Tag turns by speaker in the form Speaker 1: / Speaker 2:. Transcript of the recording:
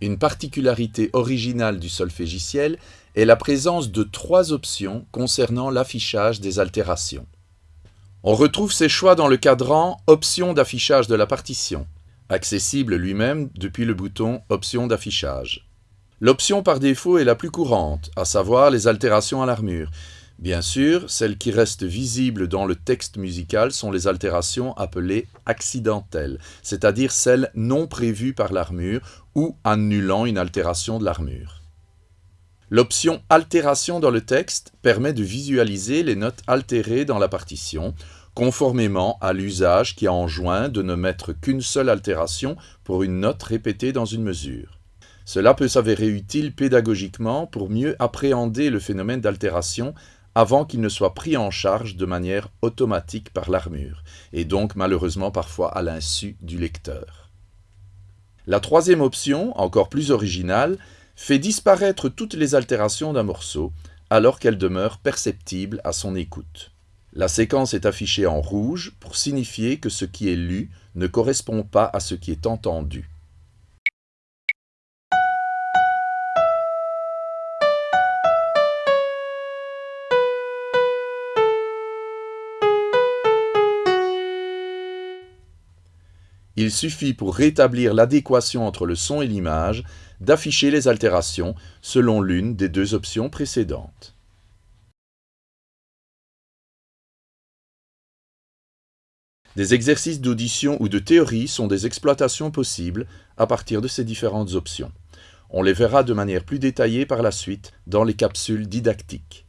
Speaker 1: Une particularité originale du solfégiciel est la présence de trois options concernant l'affichage des altérations. On retrouve ces choix dans le cadran Options d'affichage de la partition, accessible lui-même depuis le bouton Options d'affichage. L'option par défaut est la plus courante, à savoir les altérations à l'armure. Bien sûr, celles qui restent visibles dans le texte musical sont les altérations appelées accidentelles, c'est-à-dire celles non prévues par l'armure ou annulant une altération de l'armure. L'option Altération dans le texte permet de visualiser les notes altérées dans la partition, conformément à l'usage qui a enjoint de ne mettre qu'une seule altération pour une note répétée dans une mesure. Cela peut s'avérer utile pédagogiquement pour mieux appréhender le phénomène d'altération avant qu'il ne soit pris en charge de manière automatique par l'armure, et donc malheureusement parfois à l'insu du lecteur. La troisième option, encore plus originale, fait disparaître toutes les altérations d'un morceau, alors qu'elles demeurent perceptibles à son écoute. La séquence est affichée en rouge pour signifier que ce qui est lu ne correspond pas à ce qui est entendu. Il suffit pour rétablir l'adéquation entre le son et l'image d'afficher les altérations selon l'une des deux options précédentes. Des exercices d'audition ou de théorie sont des exploitations possibles à partir de ces différentes options. On les verra de manière plus détaillée par la suite dans les capsules didactiques.